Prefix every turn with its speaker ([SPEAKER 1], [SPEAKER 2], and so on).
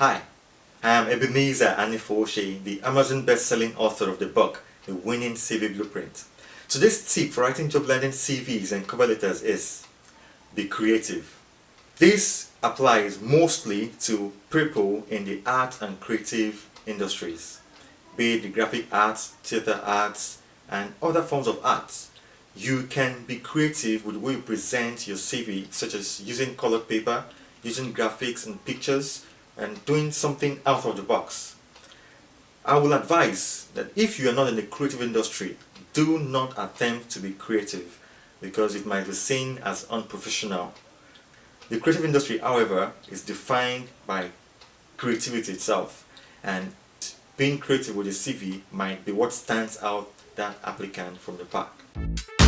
[SPEAKER 1] Hi, I am Ebenezer Anifoshi, the Amazon best-selling author of the book, The Winning CV Blueprint. Today's tip for writing job landing CVs and cover letters is be creative. This applies mostly to people in the art and creative industries, be it the graphic arts, theater arts, and other forms of arts. You can be creative with the way you present your CV, such as using colored paper, using graphics and pictures, and doing something out of the box. I will advise that if you are not in the creative industry, do not attempt to be creative because it might be seen as unprofessional. The creative industry, however, is defined by creativity itself and being creative with a CV might be what stands out that applicant from the pack.